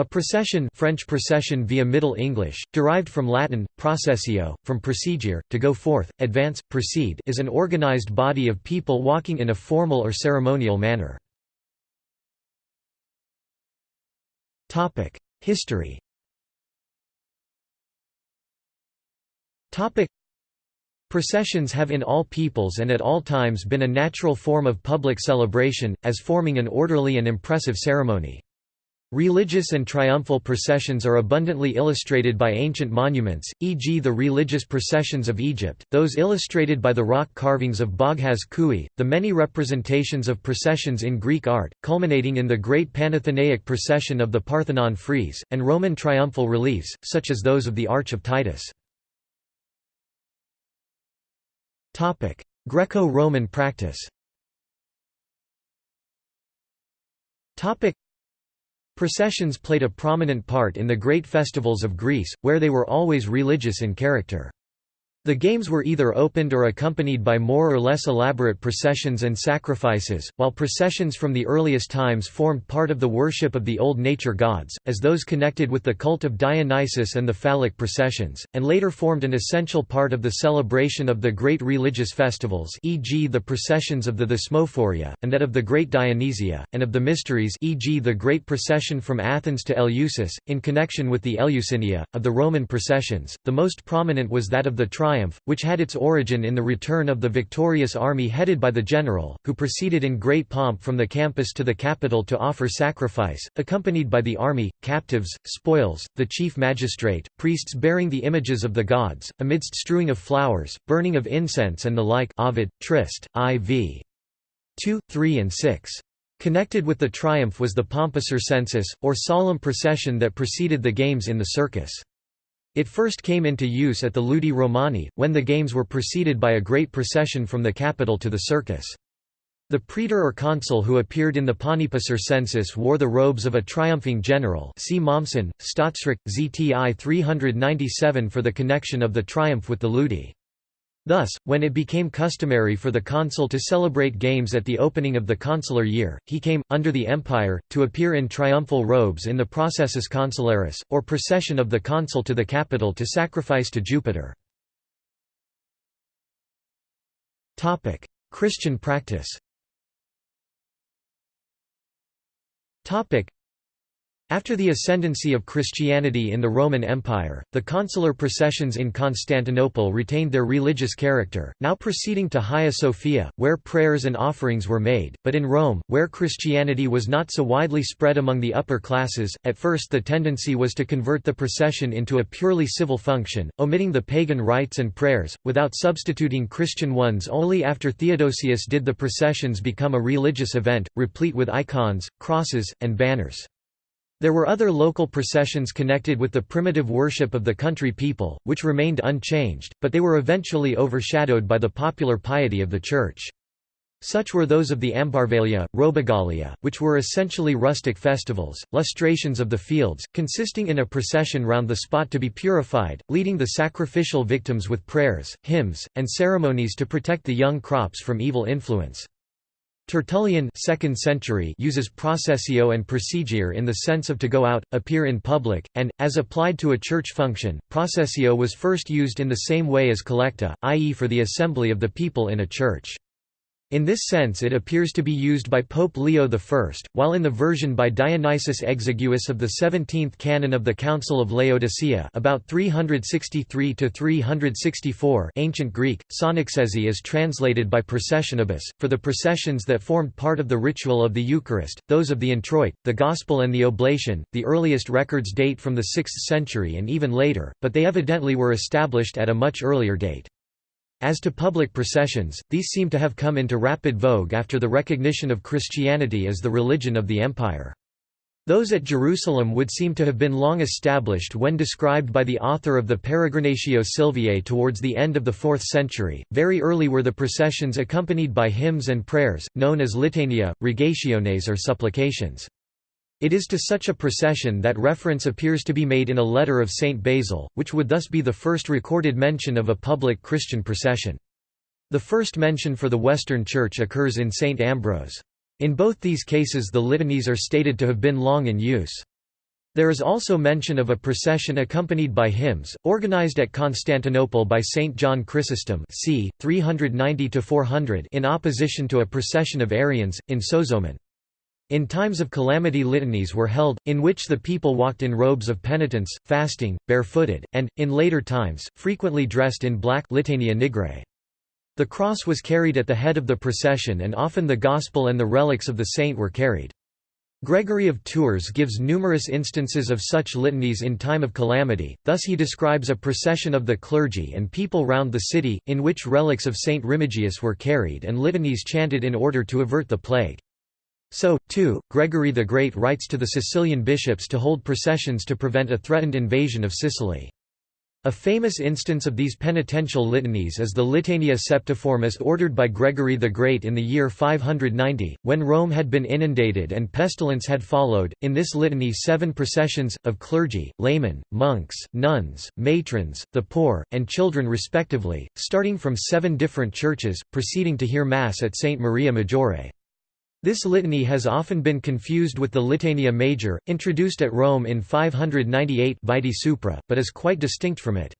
A procession French procession via Middle English, derived from Latin, processio, from procedere, to go forth, advance, proceed is an organized body of people walking in a formal or ceremonial manner. History Processions have in all peoples and at all times been a natural form of public celebration, as forming an orderly and impressive ceremony. Religious and triumphal processions are abundantly illustrated by ancient monuments, e.g. the religious processions of Egypt, those illustrated by the rock carvings of Boghaz Köi, the many representations of processions in Greek art, culminating in the great Panathenaic procession of the Parthenon frieze, and Roman triumphal reliefs, such as those of the Arch of Titus. Greco-Roman practice Processions played a prominent part in the great festivals of Greece, where they were always religious in character. The games were either opened or accompanied by more or less elaborate processions and sacrifices, while processions from the earliest times formed part of the worship of the old nature gods, as those connected with the cult of Dionysus and the phallic processions, and later formed an essential part of the celebration of the great religious festivals e.g. the processions of the Thesmophoria, and that of the Great Dionysia, and of the Mysteries e.g. the Great Procession from Athens to Eleusis, in connection with the Eleusinia, of the Roman processions, the most prominent was that of the which had its origin in the return of the victorious army headed by the general, who proceeded in great pomp from the campus to the capital to offer sacrifice, accompanied by the army, captives, spoils, the chief magistrate, priests bearing the images of the gods, amidst strewing of flowers, burning of incense and the like Ovid, Trist, IV. 2, 3 and 6. Connected with the triumph was the pompa census, or solemn procession that preceded the games in the circus. It first came into use at the Ludi Romani, when the games were preceded by a great procession from the capital to the circus. The praetor or consul who appeared in the pompa circensis wore the robes of a triumphing general see Mommsen, Staatsrecht, ZTI 397 for the connection of the triumph with the Ludi. Thus, when it became customary for the consul to celebrate games at the opening of the consular year, he came, under the empire, to appear in triumphal robes in the processus consularis, or procession of the consul to the capital to sacrifice to Jupiter. Christian practice after the ascendancy of Christianity in the Roman Empire, the consular processions in Constantinople retained their religious character, now proceeding to Hagia Sophia, where prayers and offerings were made, but in Rome, where Christianity was not so widely spread among the upper classes, at first the tendency was to convert the procession into a purely civil function, omitting the pagan rites and prayers, without substituting Christian ones only after Theodosius did the processions become a religious event, replete with icons, crosses, and banners. There were other local processions connected with the primitive worship of the country people, which remained unchanged, but they were eventually overshadowed by the popular piety of the Church. Such were those of the Ambarvalia, Robigalia, which were essentially rustic festivals, lustrations of the fields, consisting in a procession round the spot to be purified, leading the sacrificial victims with prayers, hymns, and ceremonies to protect the young crops from evil influence. Tertullian 2nd century uses processio and procedere in the sense of to go out, appear in public, and, as applied to a church function, processio was first used in the same way as collecta, i.e. for the assembly of the people in a church. In this sense it appears to be used by Pope Leo I, while in the version by Dionysius Exiguus of the 17th canon of the Council of Laodicea about 363–364 ancient Greek, synaxesi is translated by processionibus, for the processions that formed part of the ritual of the Eucharist, those of the introit, the Gospel and the Oblation, the earliest records date from the 6th century and even later, but they evidently were established at a much earlier date. As to public processions, these seem to have come into rapid vogue after the recognition of Christianity as the religion of the empire. Those at Jerusalem would seem to have been long established when described by the author of the Peregrinatio Silviae towards the end of the 4th century. Very early were the processions accompanied by hymns and prayers, known as litania, rogationes, or supplications. It is to such a procession that reference appears to be made in a letter of Saint Basil, which would thus be the first recorded mention of a public Christian procession. The first mention for the Western Church occurs in Saint Ambrose. In both these cases the litanies are stated to have been long in use. There is also mention of a procession accompanied by hymns, organized at Constantinople by Saint John Chrysostom c. 390–400 in opposition to a procession of Arians, in Sozomen. In times of calamity litanies were held, in which the people walked in robes of penitence, fasting, barefooted, and, in later times, frequently dressed in black litania nigrae. The cross was carried at the head of the procession and often the Gospel and the relics of the saint were carried. Gregory of Tours gives numerous instances of such litanies in time of calamity, thus he describes a procession of the clergy and people round the city, in which relics of Saint Remigius were carried and litanies chanted in order to avert the plague. So, too, Gregory the Great writes to the Sicilian bishops to hold processions to prevent a threatened invasion of Sicily. A famous instance of these penitential litanies is the Litania Septiformis ordered by Gregory the Great in the year 590, when Rome had been inundated and pestilence had followed. In this litany, seven processions, of clergy, laymen, monks, nuns, matrons, the poor, and children respectively, starting from seven different churches, proceeding to hear Mass at St. Maria Maggiore. This litany has often been confused with the Litania Major, introduced at Rome in 598 Vitae Supra, but is quite distinct from it.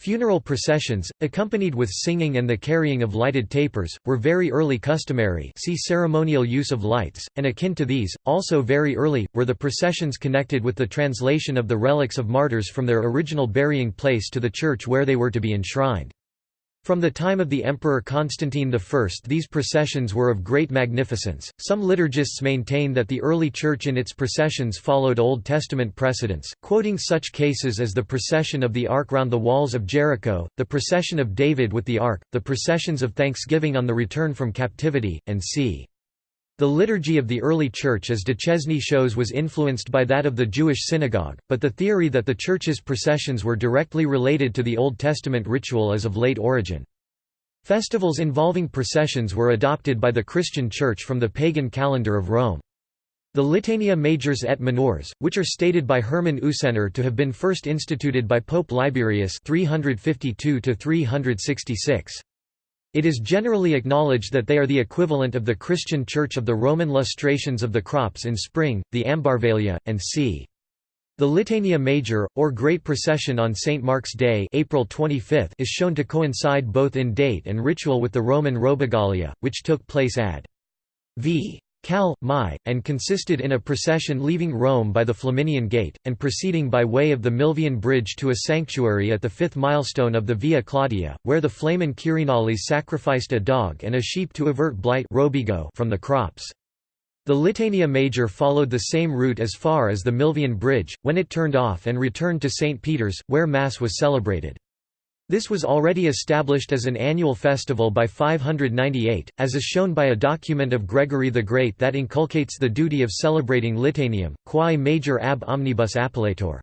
Funeral processions, accompanied with singing and the carrying of lighted tapers, were very early customary see ceremonial use of lights, and akin to these, also very early, were the processions connected with the translation of the relics of martyrs from their original burying place to the church where they were to be enshrined. From the time of the Emperor Constantine I these processions were of great magnificence. Some liturgists maintain that the early Church in its processions followed Old Testament precedents, quoting such cases as the procession of the Ark round the walls of Jericho, the procession of David with the Ark, the processions of thanksgiving on the return from captivity, and c. The liturgy of the early Church as Duchesne shows was influenced by that of the Jewish synagogue, but the theory that the Church's processions were directly related to the Old Testament ritual is of late origin. Festivals involving processions were adopted by the Christian Church from the pagan calendar of Rome. The Litania Majors et Minors, which are stated by Hermann Usener to have been first instituted by Pope Liberius 352 366. It is generally acknowledged that they are the equivalent of the Christian Church of the Roman lustrations of the crops in spring, the Ambarvalia, and c. The Litania Major, or Great Procession on St. Mark's Day April 25 is shown to coincide both in date and ritual with the Roman Robigalia, which took place ad. v. Cal. Mai, and consisted in a procession leaving Rome by the Flaminian Gate, and proceeding by way of the Milvian Bridge to a sanctuary at the fifth milestone of the Via Claudia, where the Flamen Quirinalis sacrificed a dog and a sheep to avert blight from the crops. The Litania Major followed the same route as far as the Milvian Bridge, when it turned off and returned to St. Peter's, where Mass was celebrated. This was already established as an annual festival by 598, as is shown by a document of Gregory the Great that inculcates the duty of celebrating Litanium, quae major ab omnibus appellator.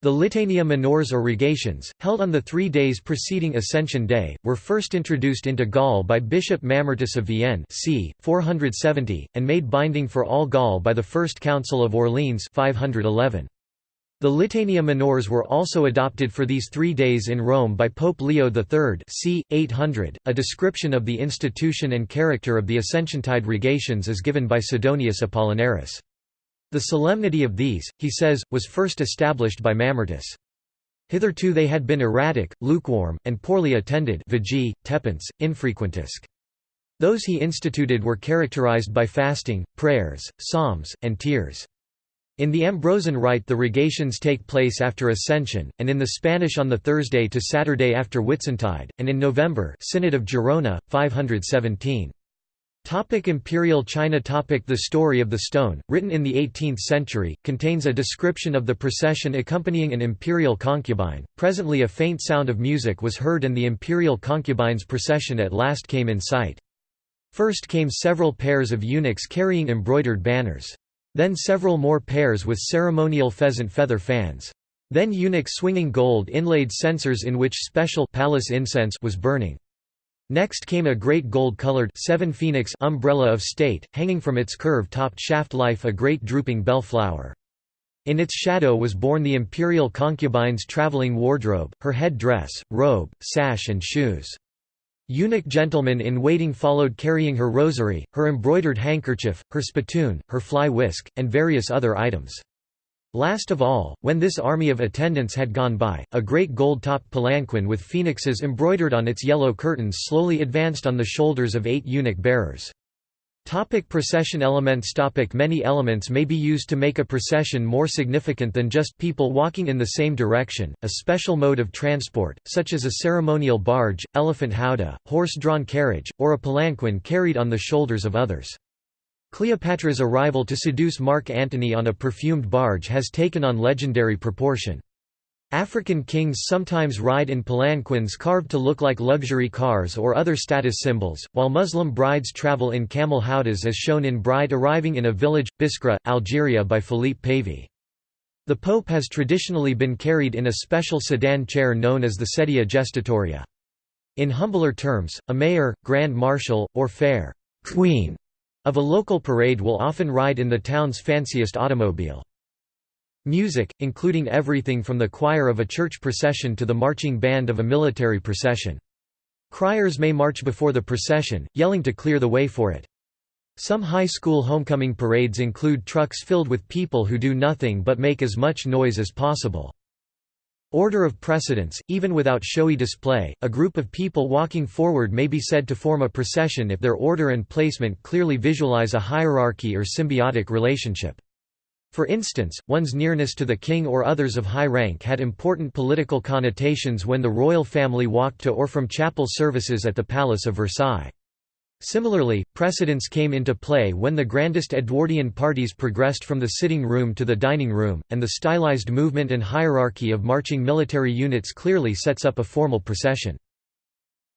The Litania minors or rogations, held on the three days preceding Ascension Day, were first introduced into Gaul by Bishop Mamertus of Vienne c. 470, and made binding for all Gaul by the First Council of Orleans 511. The Litania Minors were also adopted for these three days in Rome by Pope Leo III c. 800. A description of the institution and character of the Ascensiontide rogations is given by Sidonius Apollinaris. The solemnity of these, he says, was first established by Mamertus. Hitherto they had been erratic, lukewarm, and poorly attended vigi, infrequentisque. Those he instituted were characterized by fasting, prayers, psalms, and tears. In the Ambrosian rite the rogations take place after Ascension, and in the Spanish on the Thursday to Saturday after Whitsuntide, and in November Synod of Girona, 517. Topic Imperial China topic The story of the stone, written in the 18th century, contains a description of the procession accompanying an imperial concubine. Presently a faint sound of music was heard and the imperial concubine's procession at last came in sight. First came several pairs of eunuchs carrying embroidered banners. Then several more pairs with ceremonial pheasant feather fans. Then eunuchs swinging gold inlaid censers in which special palace incense was burning. Next came a great gold-colored seven phoenix umbrella of state, hanging from its curve-topped shaft life a great drooping bell flower. In its shadow was borne the imperial concubine's travelling wardrobe, her head dress, robe, sash and shoes. Eunuch gentlemen in waiting followed carrying her rosary, her embroidered handkerchief, her spittoon, her fly whisk, and various other items. Last of all, when this army of attendants had gone by, a great gold-topped palanquin with phoenixes embroidered on its yellow curtains slowly advanced on the shoulders of eight eunuch bearers. Topic procession elements Topic Many elements may be used to make a procession more significant than just people walking in the same direction, a special mode of transport, such as a ceremonial barge, elephant howdah, horse-drawn carriage, or a palanquin carried on the shoulders of others. Cleopatra's arrival to seduce Mark Antony on a perfumed barge has taken on legendary proportion. African kings sometimes ride in palanquins carved to look like luxury cars or other status symbols, while Muslim brides travel in camel howdahs as shown in Bride arriving in a village, Biskra, Algeria by Philippe Pavy. The Pope has traditionally been carried in a special sedan chair known as the sedia gestatoria. In humbler terms, a mayor, grand marshal, or fair queen of a local parade will often ride in the town's fanciest automobile. Music, including everything from the choir of a church procession to the marching band of a military procession. Criers may march before the procession, yelling to clear the way for it. Some high school homecoming parades include trucks filled with people who do nothing but make as much noise as possible. Order of precedence, even without showy display, a group of people walking forward may be said to form a procession if their order and placement clearly visualize a hierarchy or symbiotic relationship. For instance, one's nearness to the king or others of high rank had important political connotations when the royal family walked to or from chapel services at the Palace of Versailles. Similarly, precedence came into play when the grandest Edwardian parties progressed from the sitting room to the dining room, and the stylized movement and hierarchy of marching military units clearly sets up a formal procession.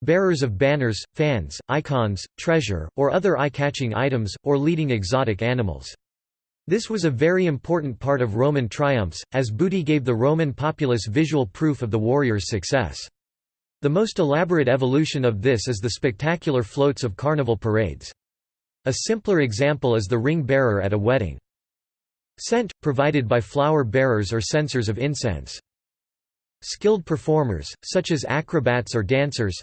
Bearers of banners, fans, icons, treasure, or other eye-catching items, or leading exotic animals. This was a very important part of Roman triumphs, as booty gave the Roman populace visual proof of the warrior's success. The most elaborate evolution of this is the spectacular floats of carnival parades. A simpler example is the ring bearer at a wedding. Scent, provided by flower bearers or censers of incense. Skilled performers, such as acrobats or dancers.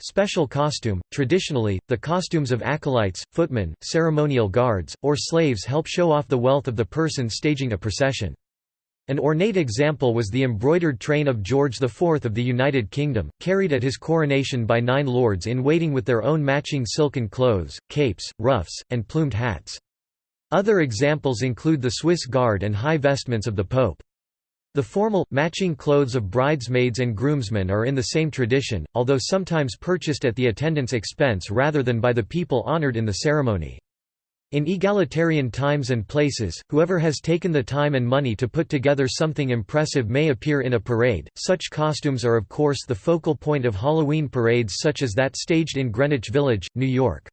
Special costume – Traditionally, the costumes of acolytes, footmen, ceremonial guards, or slaves help show off the wealth of the person staging a procession. An ornate example was the embroidered train of George IV of the United Kingdom, carried at his coronation by nine lords-in-waiting with their own matching silken clothes, capes, ruffs, and plumed hats. Other examples include the Swiss Guard and high vestments of the Pope. The formal, matching clothes of bridesmaids and groomsmen are in the same tradition, although sometimes purchased at the attendant's expense rather than by the people honored in the ceremony. In egalitarian times and places, whoever has taken the time and money to put together something impressive may appear in a parade. Such costumes are of course the focal point of Halloween parades such as that staged in Greenwich Village, New York.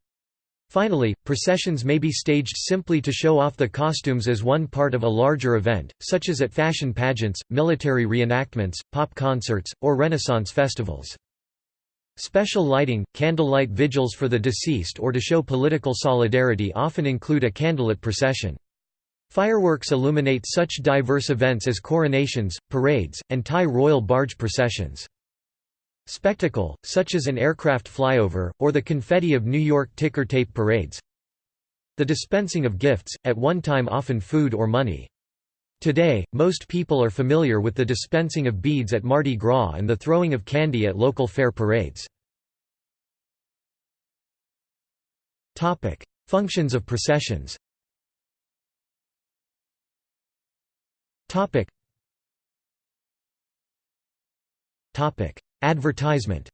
Finally, processions may be staged simply to show off the costumes as one part of a larger event, such as at fashion pageants, military reenactments, pop concerts, or Renaissance festivals. Special lighting, candlelight vigils for the deceased or to show political solidarity often include a candlelit procession. Fireworks illuminate such diverse events as coronations, parades, and Thai royal barge processions. Spectacle, such as an aircraft flyover, or the confetti of New York ticker tape parades. The dispensing of gifts, at one time often food or money. Today, most people are familiar with the dispensing of beads at Mardi Gras and the throwing of candy at local fair parades. Functions of processions Advertisement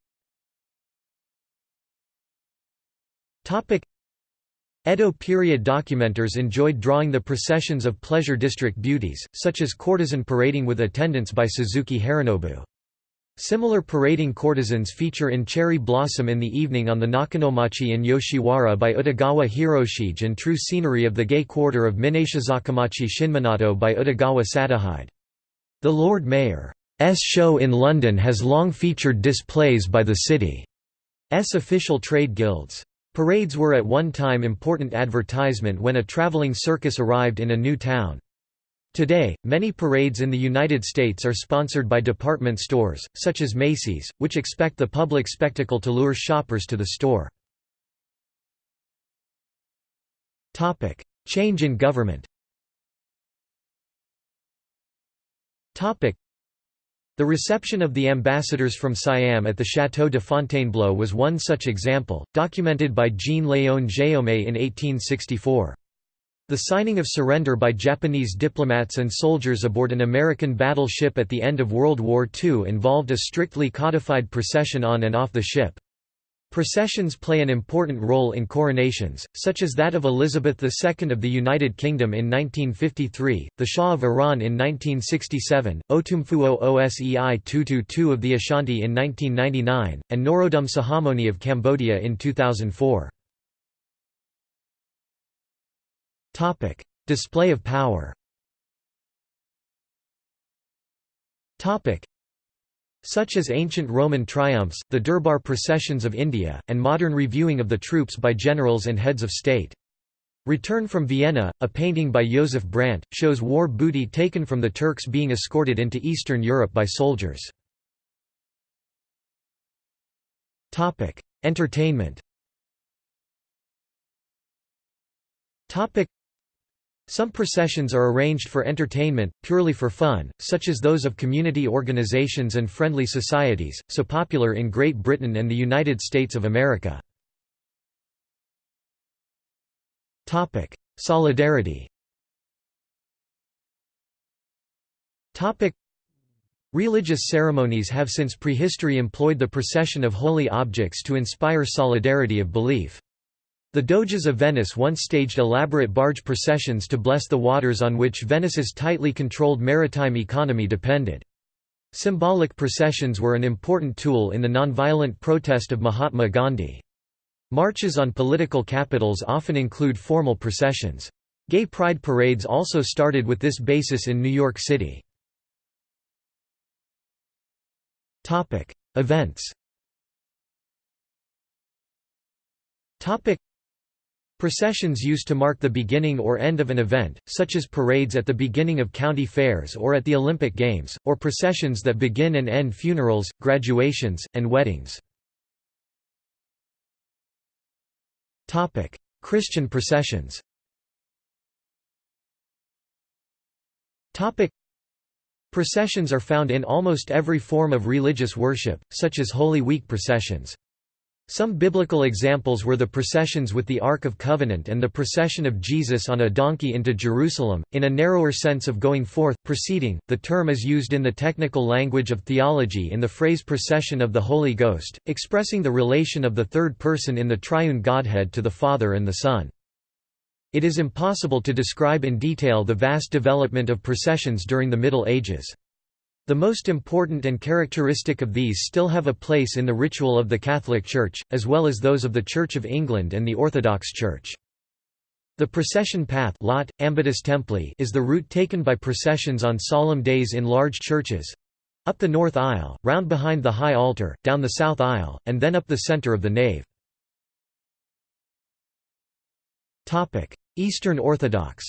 Edo period documenters enjoyed drawing the processions of pleasure district beauties, such as courtesan parading with attendants by Suzuki Harunobu. Similar parading courtesans feature in Cherry Blossom in the evening on the Nakanomachi in Yoshiwara by Utagawa Hiroshige and True Scenery of the Gay Quarter of Minashizakamachi Shinminato by Utagawa Sadahide. The Lord Mayor's show in London has long featured displays by the city's official trade guilds. Parades were at one time important advertisement when a traveling circus arrived in a new town. Today, many parades in the United States are sponsored by department stores, such as Macy's, which expect the public spectacle to lure shoppers to the store. Change in government The reception of the ambassadors from Siam at the Château de Fontainebleau was one such example, documented by Jean-Léon Guillaume in 1864. The signing of surrender by Japanese diplomats and soldiers aboard an American battleship at the end of World War II involved a strictly codified procession on and off the ship. Processions play an important role in coronations, such as that of Elizabeth II of the United Kingdom in 1953, the Shah of Iran in 1967, Otumfuo Osei Tutu of the Ashanti in 1999, and Norodom Sihamoni of Cambodia in 2004. Topic: Display of power. Such as ancient Roman triumphs, the Durbar processions of India, and modern reviewing of the troops by generals and heads of state. Return from Vienna, a painting by Joseph Brandt, shows war booty taken from the Turks being escorted into Eastern Europe by soldiers. Entertainment some processions are arranged for entertainment, purely for fun, such as those of community organizations and friendly societies, so popular in Great Britain and the United States of America. Solidarity Religious ceremonies have since prehistory employed the procession of holy objects to inspire solidarity of belief. The Doges of Venice once staged elaborate barge processions to bless the waters on which Venice's tightly controlled maritime economy depended. Symbolic processions were an important tool in the nonviolent protest of Mahatma Gandhi. Marches on political capitals often include formal processions. Gay pride parades also started with this basis in New York City. Events Processions used to mark the beginning or end of an event, such as parades at the beginning of county fairs or at the Olympic Games, or processions that begin and end funerals, graduations, and weddings. Christian processions Processions are found in almost every form of religious worship, such as Holy Week processions. Some biblical examples were the processions with the Ark of Covenant and the procession of Jesus on a donkey into Jerusalem, in a narrower sense of going forth, proceeding. The term is used in the technical language of theology in the phrase procession of the Holy Ghost, expressing the relation of the third person in the triune Godhead to the Father and the Son. It is impossible to describe in detail the vast development of processions during the Middle Ages. The most important and characteristic of these still have a place in the ritual of the Catholic Church, as well as those of the Church of England and the Orthodox Church. The procession path lot, Ambitus Templi is the route taken by processions on solemn days in large churches—up the north aisle, round behind the high altar, down the south aisle, and then up the centre of the nave. Eastern Orthodox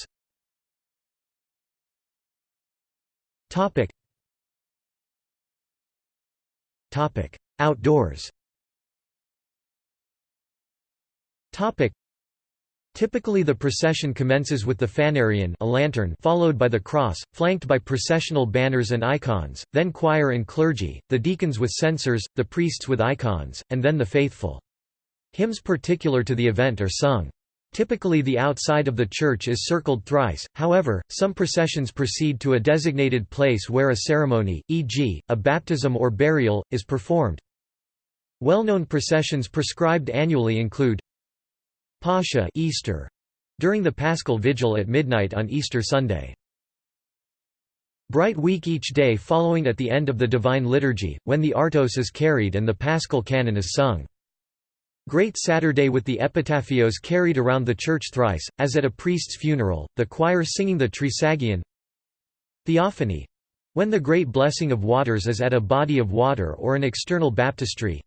Outdoors. Typically the procession commences with the phanarion a lantern followed by the cross, flanked by processional banners and icons, then choir and clergy, the deacons with censers, the priests with icons, and then the faithful. Hymns particular to the event are sung. Typically the outside of the church is circled thrice, however, some processions proceed to a designated place where a ceremony, e.g., a baptism or burial, is performed. Well-known processions prescribed annually include Pascha Easter, during the Paschal Vigil at midnight on Easter Sunday. Bright Week each day following at the end of the Divine Liturgy, when the Artos is carried and the Paschal Canon is sung. Great Saturday with the epitaphios carried around the church thrice, as at a priest's funeral, the choir singing the Trisagion. Theophany. When the great blessing of waters is at a body of water or an external baptistry.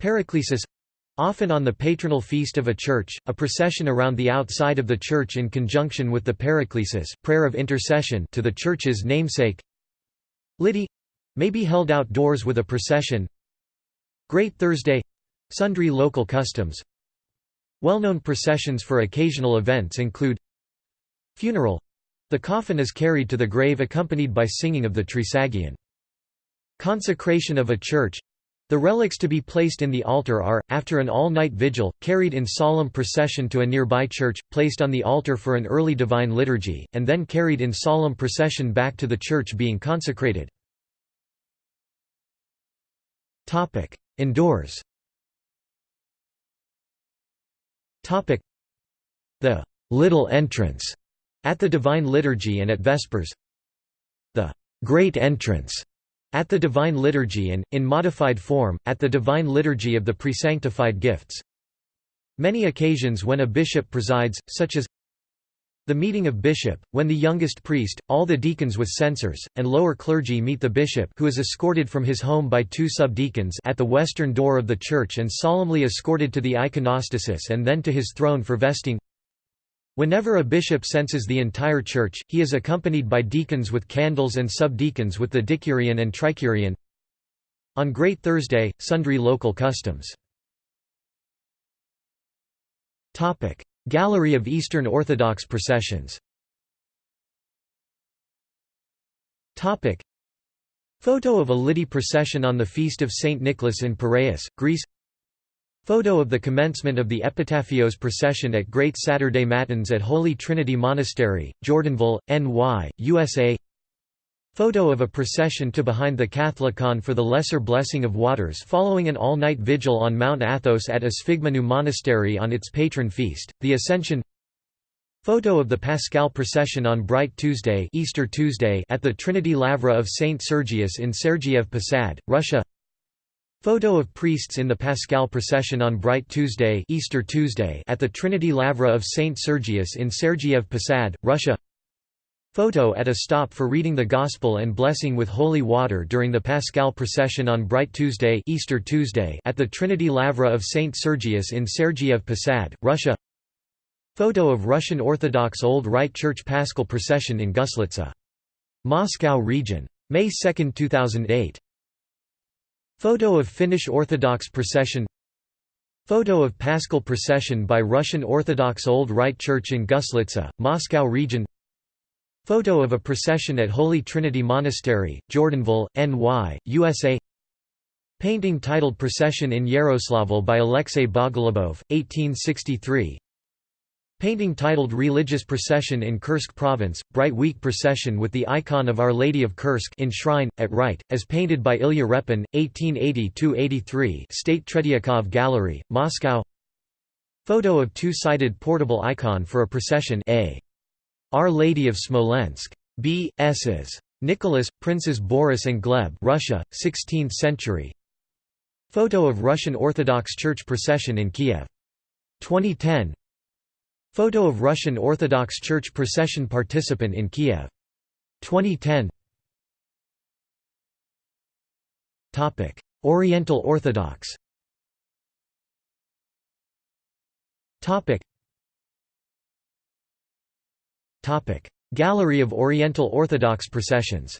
Paraclesis. Often on the patronal feast of a church, a procession around the outside of the church in conjunction with the Paraclesis prayer of intercession to the church's namesake. Lydie may be held outdoors with a procession. Great Thursday Sundry local customs Well-known processions for occasional events include Funeral The coffin is carried to the grave accompanied by singing of the Trisagion. Consecration of a church the relics to be placed in the altar are, after an all-night vigil, carried in solemn procession to a nearby church, placed on the altar for an early divine liturgy, and then carried in solemn procession back to the church being consecrated. Indoors The «little entrance» at the Divine Liturgy and at Vespers. The «great entrance» At the Divine Liturgy and, in modified form, at the Divine Liturgy of the Presanctified Gifts. Many occasions when a bishop presides, such as the meeting of bishop, when the youngest priest, all the deacons with censors, and lower clergy meet the bishop who is escorted from his home by two subdeacons at the western door of the church and solemnly escorted to the iconostasis and then to his throne for vesting Whenever a bishop censes the entire church, he is accompanied by deacons with candles and subdeacons with the dikirion and trikirion. On Great Thursday, sundry local customs. Gallery of Eastern Orthodox processions Topic. Photo of a Lidi procession on the feast of St. Nicholas in Piraeus, Greece Photo of the commencement of the Epitaphios procession at Great Saturday Matins at Holy Trinity Monastery, Jordanville, NY, USA Photo of a procession to behind the Catholicon for the Lesser Blessing of Waters following an all-night vigil on Mount Athos at Esphigmenou Monastery on its patron feast, the Ascension Photo of the Paschal procession on Bright Tuesday, Easter Tuesday at the Trinity Lavra of St. Sergius in Sergiev Posad, Russia Photo of priests in the Paschal procession on Bright Tuesday, Easter Tuesday at the Trinity Lavra of St. Sergius in Sergiev Posad, Russia Photo at a stop for reading the Gospel and blessing with holy water during the Paschal procession on Bright Tuesday, Easter Tuesday at the Trinity Lavra of St. Sergius in Sergiev Posad, Russia Photo of Russian Orthodox Old Rite Church Paschal procession in Guslitsa. Moscow region. May 2, 2008 Photo of Finnish Orthodox procession Photo of Paschal procession by Russian Orthodox Old Rite Church in Guslitsa, Moscow region Photo of a procession at Holy Trinity Monastery, Jordanville, NY, USA Painting titled Procession in Yaroslavl by Alexei Bogolubov, 1863 Painting titled Religious Procession in Kursk Province, Bright Week Procession with the icon of Our Lady of Kursk in shrine, at right, as painted by Ilya Repin, 1880–83 State Tretiakov Gallery, Moscow. Photo of two-sided portable icon for a procession A. Our Lady of Smolensk. B. S's. Nicholas, Princes Boris and Gleb Russia, 16th century Photo of Russian Orthodox Church procession in Kiev. 2010 Photo of Russian Orthodox Church procession participant in Kiev. 2010 Topic: Oriental Orthodox Gallery of Oriental Orthodox processions.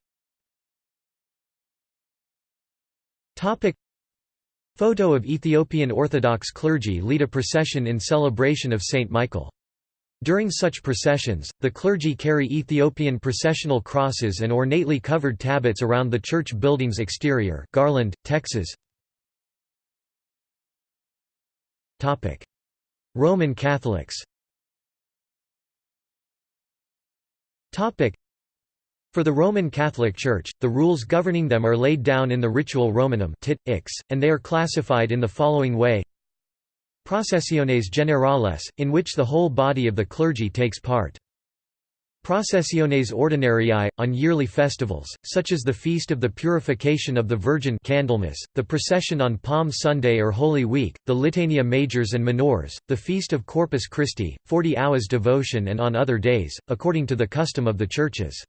Photo of Ethiopian Orthodox clergy lead a procession in celebration of Saint Michael. During such processions, the clergy carry Ethiopian processional crosses and ornately covered tablets around the church building's exterior Garland, Texas. Roman Catholics for the Roman Catholic Church, the rules governing them are laid down in the Rituale Romanum tit, ix, and they are classified in the following way Processiones generales, in which the whole body of the clergy takes part. Processiones ordinariae, on yearly festivals, such as the Feast of the Purification of the Virgin Candlemas, the procession on Palm Sunday or Holy Week, the Litania Majors and Minors, the Feast of Corpus Christi, Forty Hours devotion and on other days, according to the custom of the churches.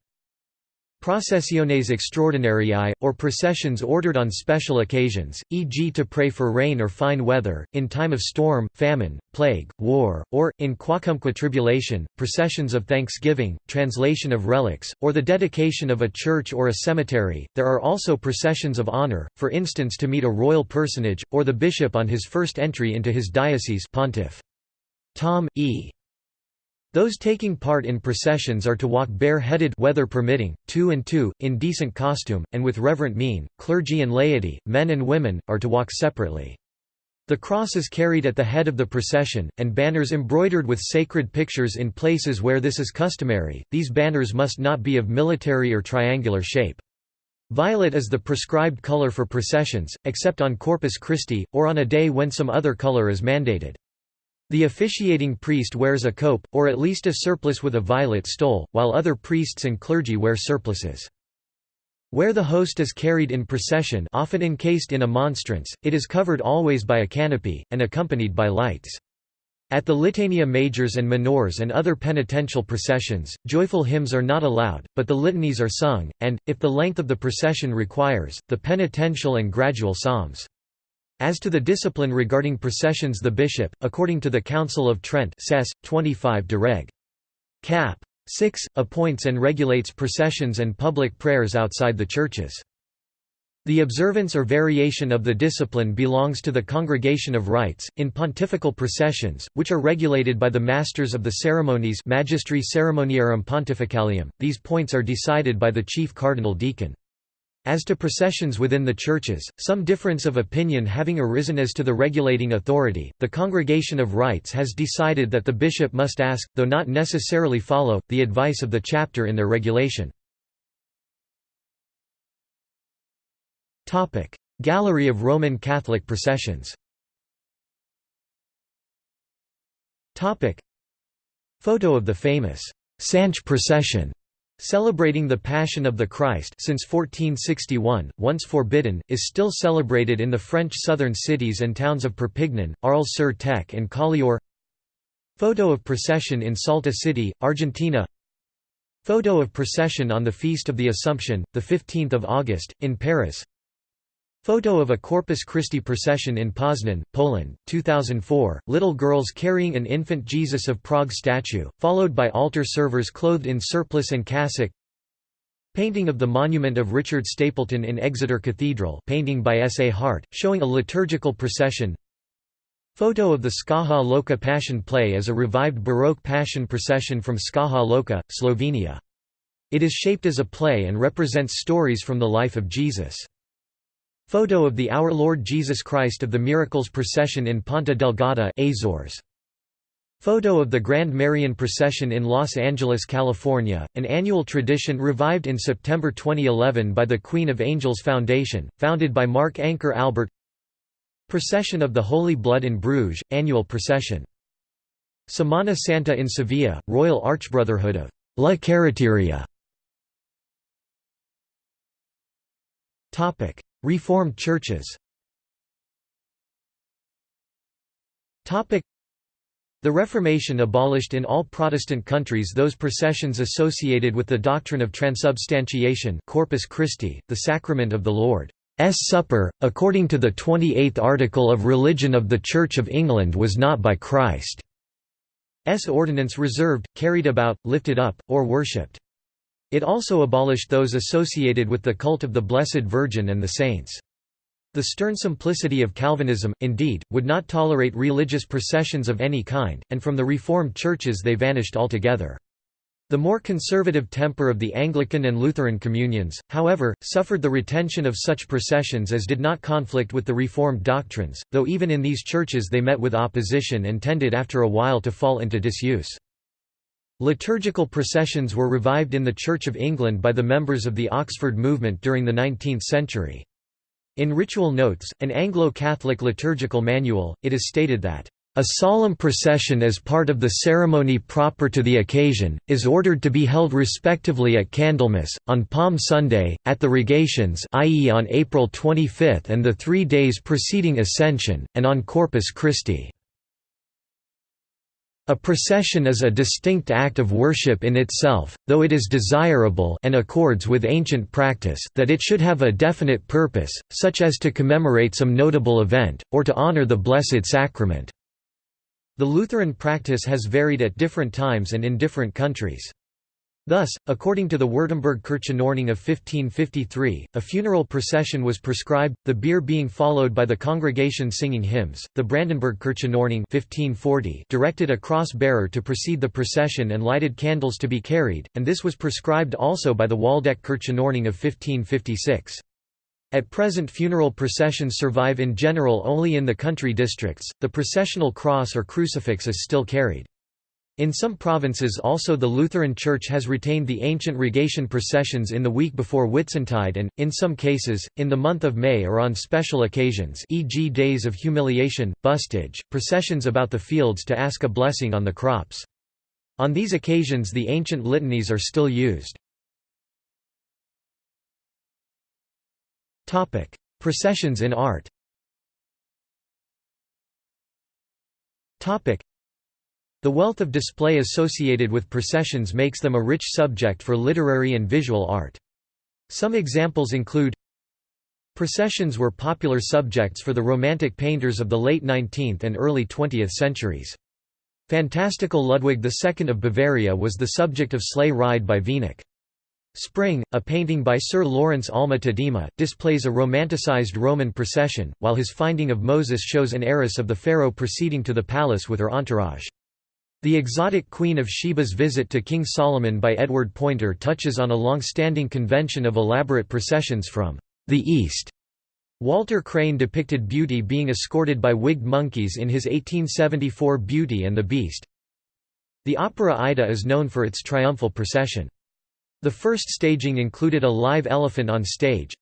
Processiones extraordinariae, or processions ordered on special occasions, e.g. to pray for rain or fine weather, in time of storm, famine, plague, war, or, in quacumque tribulation, processions of thanksgiving, translation of relics, or the dedication of a church or a cemetery. There are also processions of honor, for instance to meet a royal personage, or the bishop on his first entry into his diocese pontiff. Tom, E. Those taking part in processions are to walk bare-headed weather permitting, two and two, in decent costume, and with reverent mien. Clergy and laity, men and women, are to walk separately. The cross is carried at the head of the procession, and banners embroidered with sacred pictures in places where this is customary. These banners must not be of military or triangular shape. Violet is the prescribed color for processions, except on Corpus Christi, or on a day when some other color is mandated. The officiating priest wears a cope, or at least a surplice with a violet stole, while other priests and clergy wear surplices. Where the host is carried in procession often encased in a monstrance, it is covered always by a canopy, and accompanied by lights. At the Litania Majors and Minors and other penitential processions, joyful hymns are not allowed, but the litanies are sung, and, if the length of the procession requires, the penitential and gradual psalms. As to the discipline regarding processions the bishop, according to the Council of Trent Cess. 25 de Reg. Cap. 6, appoints and regulates processions and public prayers outside the churches. The observance or variation of the discipline belongs to the Congregation of Rites, in pontifical processions, which are regulated by the Masters of the Ceremonies Magistri Ceremoniarum Pontificalium, these points are decided by the chief cardinal deacon. As to processions within the churches, some difference of opinion having arisen as to the regulating authority, the Congregation of Rites has decided that the bishop must ask, though not necessarily follow, the advice of the chapter in their regulation. Gallery of Roman Catholic processions. Photo of the famous Sanche procession Celebrating the Passion of the Christ since 1461, once forbidden, is still celebrated in the French southern cities and towns of Perpignan, Arles-sur-Tech and Collioure. Photo of procession in Salta City, Argentina. Photo of procession on the Feast of the Assumption, 15 August, in Paris Photo of a Corpus Christi procession in Poznan, Poland, 2004, little girls carrying an infant Jesus of Prague statue, followed by altar servers clothed in surplice and cassock Painting of the monument of Richard Stapleton in Exeter Cathedral painting by S. A. Hart, showing a liturgical procession Photo of the Škofja Loka Passion Play as a revived Baroque Passion procession from Škofja Loka, Slovenia. It is shaped as a play and represents stories from the life of Jesus. Photo of the Our Lord Jesus Christ of the Miracles procession in Ponta Delgada Azores. Photo of the Grand Marian Procession in Los Angeles, California, an annual tradition revived in September 2011 by the Queen of Angels Foundation, founded by Mark Anchor Albert Procession of the Holy Blood in Bruges, annual procession. Semana Santa in Sevilla, Royal Archbrotherhood of La Carreteria. Reformed churches The Reformation abolished in all Protestant countries those processions associated with the doctrine of transubstantiation Corpus Christi, the sacrament of the Lord's Supper, according to the 28th article of Religion of the Church of England was not by Christ's ordinance reserved, carried about, lifted up, or worshipped. It also abolished those associated with the cult of the Blessed Virgin and the saints. The stern simplicity of Calvinism, indeed, would not tolerate religious processions of any kind, and from the Reformed churches they vanished altogether. The more conservative temper of the Anglican and Lutheran communions, however, suffered the retention of such processions as did not conflict with the Reformed doctrines, though even in these churches they met with opposition and tended after a while to fall into disuse. Liturgical processions were revived in the Church of England by the members of the Oxford movement during the 19th century. In Ritual Notes, an Anglo-Catholic liturgical manual, it is stated that, "...a solemn procession as part of the ceremony proper to the occasion, is ordered to be held respectively at Candlemas, on Palm Sunday, at the Rogations i.e. on April 25 and the three days preceding Ascension, and on Corpus Christi." A procession is a distinct act of worship in itself, though it is desirable and accords with ancient practice that it should have a definite purpose, such as to commemorate some notable event, or to honor the Blessed Sacrament. The Lutheran practice has varied at different times and in different countries. Thus, according to the Württemberg Kirchenordnung of 1553, a funeral procession was prescribed, the bier being followed by the congregation singing hymns. The Brandenburg Kirchenordnung 1540 directed a cross-bearer to precede the procession and lighted candles to be carried, and this was prescribed also by the Waldeck Kirchenordnung of 1556. At present funeral processions survive in general only in the country districts, the processional cross or crucifix is still carried. In some provinces also the Lutheran Church has retained the ancient rogation processions in the week before Whitsuntide and, in some cases, in the month of May or on special occasions e.g. days of humiliation, Busstage, processions about the fields to ask a blessing on the crops. On these occasions the ancient litanies are still used. Processions in art the wealth of display associated with processions makes them a rich subject for literary and visual art. Some examples include Processions were popular subjects for the Romantic painters of the late 19th and early 20th centuries. Fantastical Ludwig II of Bavaria was the subject of Sleigh Ride by Wenig. Spring, a painting by Sir Lawrence Alma Tadema, displays a romanticized Roman procession, while his Finding of Moses shows an heiress of the pharaoh proceeding to the palace with her entourage. The exotic Queen of Sheba's visit to King Solomon by Edward Poynter touches on a long-standing convention of elaborate processions from the East. Walter Crane depicted Beauty being escorted by wigged monkeys in his 1874 Beauty and the Beast. The opera Aida is known for its triumphal procession. The first staging included a live elephant on stage,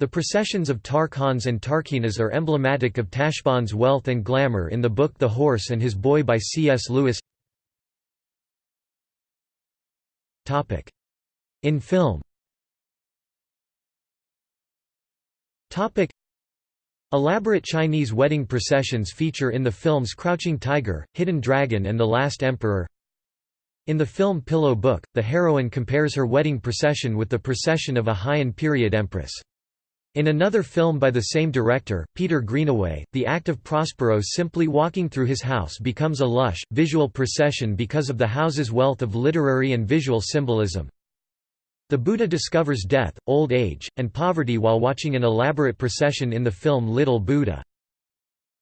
the processions of Tarkaans and Tarkheenas are emblematic of Tashbaan's wealth and glamour in the book The Horse and His Boy by C.S. Lewis In film Elaborate Chinese wedding processions feature in the films Crouching Tiger, Hidden Dragon and The Last Emperor. In the film Pillow Book, the heroine compares her wedding procession with the procession of a Heian period empress. In another film by the same director, Peter Greenaway, the act of Prospero simply walking through his house becomes a lush, visual procession because of the house's wealth of literary and visual symbolism. The Buddha discovers death, old age, and poverty while watching an elaborate procession in the film Little Buddha.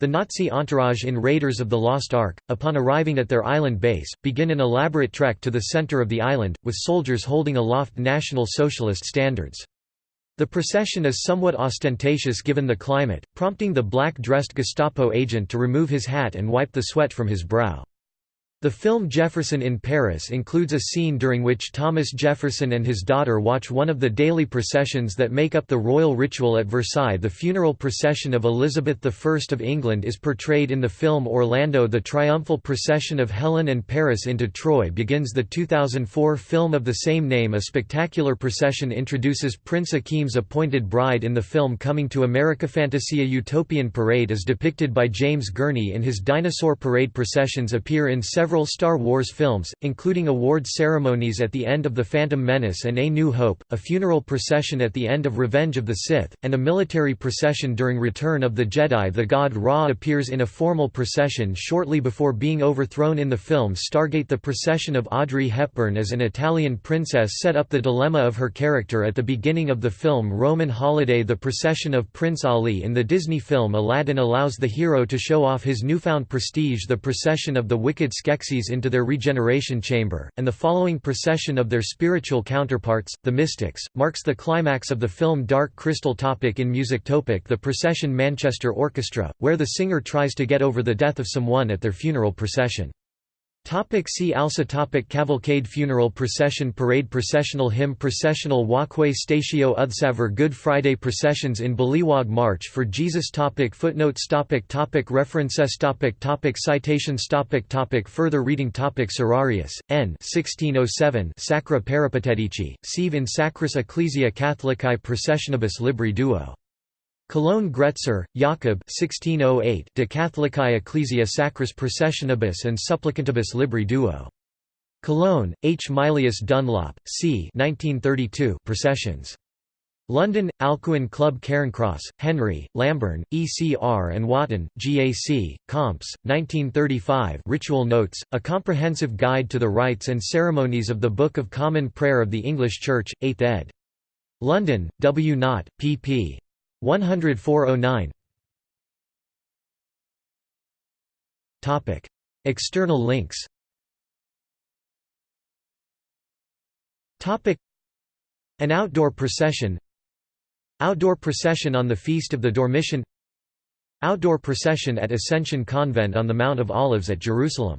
The Nazi entourage in Raiders of the Lost Ark, upon arriving at their island base, begin an elaborate trek to the center of the island, with soldiers holding aloft National Socialist standards. The procession is somewhat ostentatious given the climate, prompting the black-dressed Gestapo agent to remove his hat and wipe the sweat from his brow. The film Jefferson in Paris includes a scene during which Thomas Jefferson and his daughter watch one of the daily processions that make up the royal ritual at Versailles. The funeral procession of Elizabeth I of England is portrayed in the film Orlando. The triumphal procession of Helen and Paris into Troy begins the 2004 film of the same name. A spectacular procession introduces Prince Akeem's appointed bride in the film Coming to America. Fantasia Utopian Parade is depicted by James Gurney in his Dinosaur Parade processions appear in several several Star Wars films, including award ceremonies at the end of The Phantom Menace and A New Hope, a funeral procession at the end of Revenge of the Sith, and a military procession during Return of the Jedi. The god Ra appears in a formal procession shortly before being overthrown in the film Stargate. The procession of Audrey Hepburn as an Italian princess set up the dilemma of her character at the beginning of the film Roman Holiday. The procession of Prince Ali in the Disney film Aladdin allows the hero to show off his newfound prestige. The procession of the wicked Skeksis into their regeneration chamber, and the following procession of their spiritual counterparts, the mystics, marks the climax of the film Dark Crystal topic in music topic the procession Manchester Orchestra, where the singer tries to get over the death of someone at their funeral procession. Topic see also topic Cavalcade Funeral Procession Parade Processional Hymn Processional Walkway Statio Utsavar Good Friday Processions in Baliuag March for Jesus topic Footnotes topic topic References topic topic Citations topic topic Further reading topic Serrarius, N. 1607 Sacra Peripatetici, sive in Sacris Ecclesia Catholicae Processionibus Libri Duo Cologne Gretser, Jakob 1608 De Catholicae Ecclesia Sacris Processionibus and Supplicantibus Libri Duo. Cologne, H. Mylius Dunlop, c. 1932 Processions. London, Alcuin Club Cairncross, Henry, Lamburn, ECR and Whatton, GAC, Comps, 1935 Ritual Notes, A Comprehensive Guide to the Rites and Ceremonies of the Book of Common Prayer of the English Church, 8th ed. London, W. Knott, pp. 10409 External links. Topic. An outdoor procession. Outdoor procession on the Feast of the Dormition. Outdoor procession at Ascension Convent on the Mount of Olives at Jerusalem